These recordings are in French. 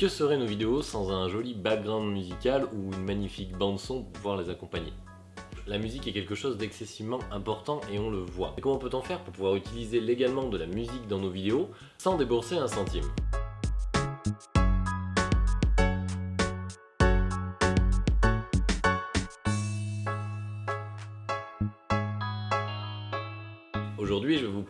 Que seraient nos vidéos sans un joli background musical ou une magnifique bande son pour pouvoir les accompagner? La musique est quelque chose d'excessivement important et on le voit. Et comment peut-on faire pour pouvoir utiliser légalement de la musique dans nos vidéos sans débourser un centime?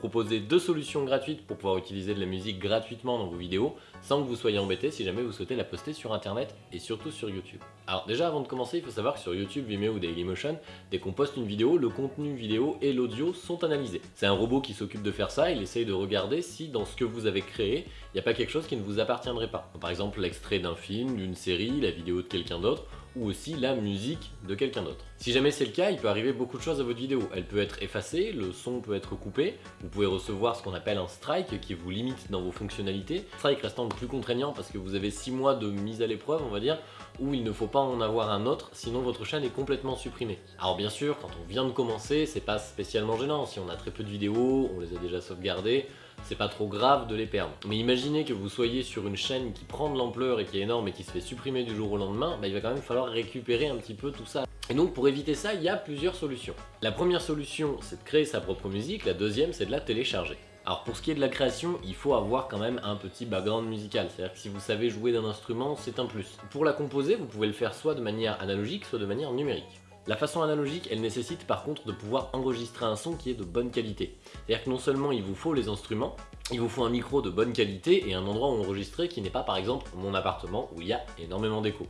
Proposer deux solutions gratuites pour pouvoir utiliser de la musique gratuitement dans vos vidéos sans que vous soyez embêté si jamais vous souhaitez la poster sur internet et surtout sur YouTube. Alors déjà avant de commencer, il faut savoir que sur YouTube, Vimeo ou Dailymotion, dès qu'on poste une vidéo, le contenu vidéo et l'audio sont analysés. C'est un robot qui s'occupe de faire ça, il essaye de regarder si dans ce que vous avez créé, il n'y a pas quelque chose qui ne vous appartiendrait pas. Par exemple l'extrait d'un film, d'une série, la vidéo de quelqu'un d'autre, ou aussi la musique de quelqu'un d'autre. Si jamais c'est le cas, il peut arriver beaucoup de choses à votre vidéo. Elle peut être effacée, le son peut être coupé, vous pouvez recevoir ce qu'on appelle un strike qui vous limite dans vos fonctionnalités. Strike restant le plus contraignant parce que vous avez 6 mois de mise à l'épreuve, on va dire, où il ne faut pas en avoir un autre, sinon votre chaîne est complètement supprimée. Alors bien sûr, quand on vient de commencer, c'est pas spécialement gênant. Si on a très peu de vidéos, on les a déjà sauvegardées, c'est pas trop grave de les perdre. Mais imaginez que vous soyez sur une chaîne qui prend de l'ampleur et qui est énorme et qui se fait supprimer du jour au lendemain, bah, il va quand même falloir récupérer un petit peu tout ça. Et donc pour éviter ça, il y a plusieurs solutions. La première solution, c'est de créer sa propre musique, la deuxième, c'est de la télécharger. Alors pour ce qui est de la création, il faut avoir quand même un petit background musical, c'est-à-dire que si vous savez jouer d'un instrument, c'est un plus. Pour la composer, vous pouvez le faire soit de manière analogique, soit de manière numérique. La façon analogique, elle nécessite par contre de pouvoir enregistrer un son qui est de bonne qualité. C'est-à-dire que non seulement il vous faut les instruments, il vous faut un micro de bonne qualité et un endroit où enregistrer qui n'est pas par exemple mon appartement où il y a énormément d'écho.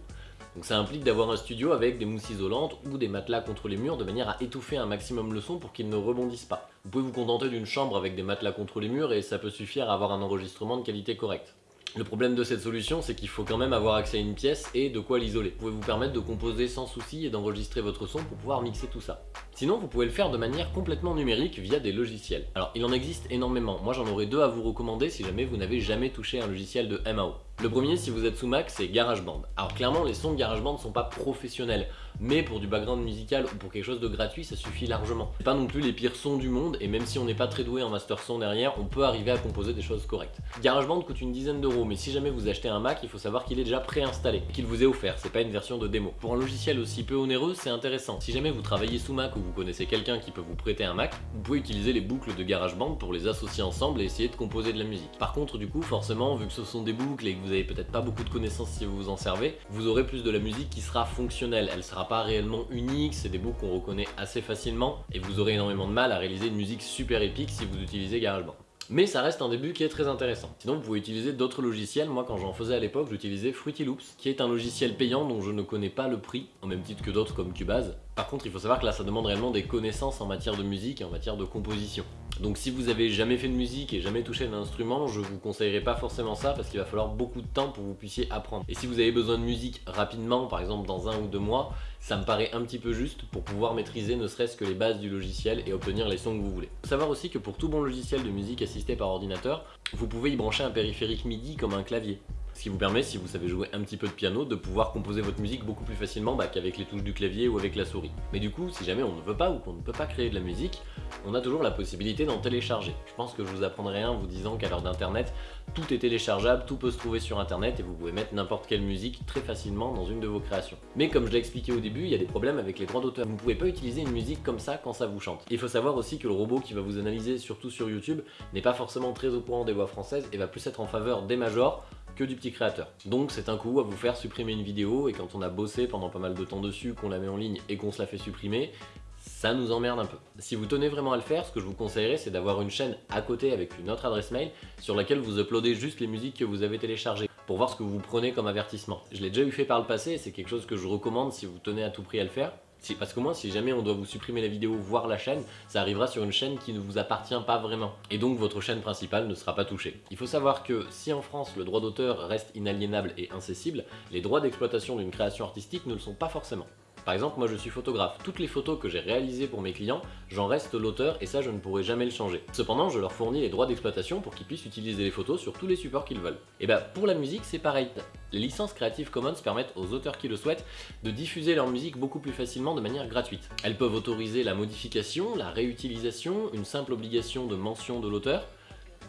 Donc ça implique d'avoir un studio avec des mousses isolantes ou des matelas contre les murs de manière à étouffer un maximum le son pour qu'il ne rebondisse pas. Vous pouvez vous contenter d'une chambre avec des matelas contre les murs et ça peut suffire à avoir un enregistrement de qualité correcte. Le problème de cette solution, c'est qu'il faut quand même avoir accès à une pièce et de quoi l'isoler. Vous pouvez vous permettre de composer sans souci et d'enregistrer votre son pour pouvoir mixer tout ça. Sinon, vous pouvez le faire de manière complètement numérique via des logiciels. Alors, il en existe énormément. Moi, j'en aurais deux à vous recommander si jamais vous n'avez jamais touché un logiciel de MAO. Le premier, si vous êtes sous Mac, c'est GarageBand. Alors clairement, les sons de GarageBand ne sont pas professionnels, mais pour du background musical ou pour quelque chose de gratuit, ça suffit largement. Pas non plus les pires sons du monde, et même si on n'est pas très doué en master son derrière, on peut arriver à composer des choses correctes. GarageBand coûte une dizaine d'euros, mais si jamais vous achetez un Mac, il faut savoir qu'il est déjà préinstallé, qu'il vous est offert, c'est pas une version de démo. Pour un logiciel aussi peu onéreux, c'est intéressant. Si jamais vous travaillez sous Mac ou vous connaissez quelqu'un qui peut vous prêter un Mac, vous pouvez utiliser les boucles de GarageBand pour les associer ensemble et essayer de composer de la musique. Par contre, du coup, forcément, vu que ce sont des boucles et que vous avez peut-être pas beaucoup de connaissances si vous vous en servez, vous aurez plus de la musique qui sera fonctionnelle. Elle sera pas réellement unique, c'est des boucles qu'on reconnaît assez facilement et vous aurez énormément de mal à réaliser une musique super épique si vous utilisez GarageBand. Mais ça reste un début qui est très intéressant. Sinon, vous pouvez utiliser d'autres logiciels. Moi, quand j'en faisais à l'époque, j'utilisais Fruity Loops, qui est un logiciel payant dont je ne connais pas le prix, en même titre que d'autres comme Cubase. Par contre, il faut savoir que là, ça demande réellement des connaissances en matière de musique et en matière de composition. Donc si vous avez jamais fait de musique et jamais touché un instrument, je vous conseillerais pas forcément ça parce qu'il va falloir beaucoup de temps pour que vous puissiez apprendre. Et si vous avez besoin de musique rapidement, par exemple dans un ou deux mois, ça me paraît un petit peu juste pour pouvoir maîtriser ne serait-ce que les bases du logiciel et obtenir les sons que vous voulez. Savoir aussi que pour tout bon logiciel de musique assisté par ordinateur, vous pouvez y brancher un périphérique MIDI comme un clavier. Ce qui vous permet, si vous savez jouer un petit peu de piano, de pouvoir composer votre musique beaucoup plus facilement bah, qu'avec les touches du clavier ou avec la souris. Mais du coup, si jamais on ne veut pas ou qu'on ne peut pas créer de la musique, on a toujours la possibilité d'en télécharger. Je pense que je vous apprendrai rien en vous disant qu'à l'heure d'internet, tout est téléchargeable, tout peut se trouver sur internet et vous pouvez mettre n'importe quelle musique très facilement dans une de vos créations. Mais comme je l'ai expliqué au début, il y a des problèmes avec les droits d'auteur. Vous ne pouvez pas utiliser une musique comme ça quand ça vous chante. Il faut savoir aussi que le robot qui va vous analyser, surtout sur YouTube, n'est pas forcément très au courant des voix françaises et va plus être en faveur des majors que du petit créateur. Donc c'est un coup à vous faire supprimer une vidéo et quand on a bossé pendant pas mal de temps dessus, qu'on la met en ligne et qu'on se la fait supprimer, ça nous emmerde un peu. Si vous tenez vraiment à le faire, ce que je vous conseillerais, c'est d'avoir une chaîne à côté avec une autre adresse mail sur laquelle vous uploadez juste les musiques que vous avez téléchargées pour voir ce que vous prenez comme avertissement. Je l'ai déjà eu fait par le passé et c'est quelque chose que je recommande si vous tenez à tout prix à le faire. Parce que moi, si jamais on doit vous supprimer la vidéo, voir la chaîne, ça arrivera sur une chaîne qui ne vous appartient pas vraiment. Et donc votre chaîne principale ne sera pas touchée. Il faut savoir que si en France le droit d'auteur reste inaliénable et incessible, les droits d'exploitation d'une création artistique ne le sont pas forcément. Par exemple, moi je suis photographe. Toutes les photos que j'ai réalisées pour mes clients, j'en reste l'auteur et ça je ne pourrai jamais le changer. Cependant, je leur fournis les droits d'exploitation pour qu'ils puissent utiliser les photos sur tous les supports qu'ils veulent. Et bah pour la musique c'est pareil. Les licences Creative Commons permettent aux auteurs qui le souhaitent de diffuser leur musique beaucoup plus facilement de manière gratuite. Elles peuvent autoriser la modification, la réutilisation, une simple obligation de mention de l'auteur,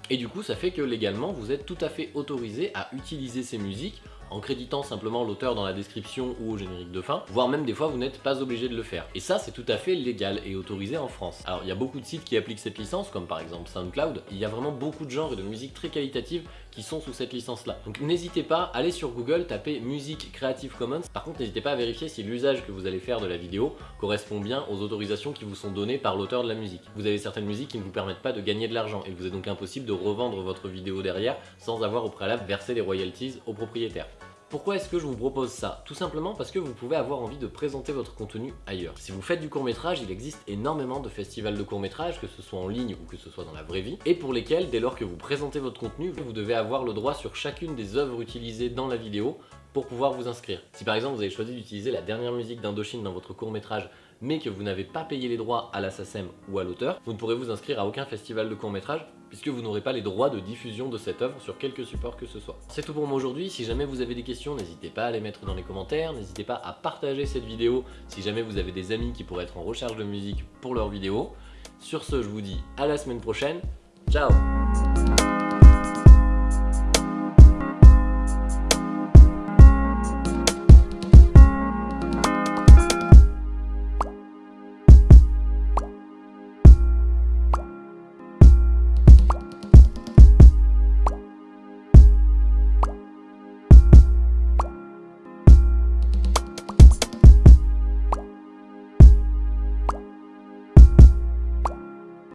et du coup ça fait que légalement vous êtes tout à fait autorisé à utiliser ces musiques en créditant simplement l'auteur dans la description ou au générique de fin, voire même des fois vous n'êtes pas obligé de le faire. Et ça c'est tout à fait légal et autorisé en France. Alors il y a beaucoup de sites qui appliquent cette licence, comme par exemple SoundCloud, il y a vraiment beaucoup de genres et de musique très qualitative qui sont sous cette licence là. Donc n'hésitez pas, allez sur Google, tapez musique Creative Commons. Par contre n'hésitez pas à vérifier si l'usage que vous allez faire de la vidéo correspond bien aux autorisations qui vous sont données par l'auteur de la musique. Vous avez certaines musiques qui ne vous permettent pas de gagner de l'argent et vous est donc impossible de revendre votre vidéo derrière sans avoir au préalable versé les royalties au propriétaire. Pourquoi est-ce que je vous propose ça? Tout simplement parce que vous pouvez avoir envie de présenter votre contenu ailleurs. Si vous faites du court métrage, il existe énormément de festivals de court métrage, que ce soit en ligne ou que ce soit dans la vraie vie, et pour lesquels, dès lors que vous présentez votre contenu, vous devez avoir le droit sur chacune des œuvres utilisées dans la vidéo pour pouvoir vous inscrire. Si par exemple vous avez choisi d'utiliser la dernière musique d'Indochine dans votre court métrage mais que vous n'avez pas payé les droits à la SACEM ou à l'auteur, vous ne pourrez vous inscrire à aucun festival de court métrage puisque vous n'aurez pas les droits de diffusion de cette œuvre sur quelque support que ce soit. C'est tout pour moi aujourd'hui, si jamais vous avez des questions, n'hésitez pas à les mettre dans les commentaires, n'hésitez pas à partager cette vidéo si jamais vous avez des amis qui pourraient être en recherche de musique pour leurs vidéos. Sur ce, je vous dis à la semaine prochaine, ciao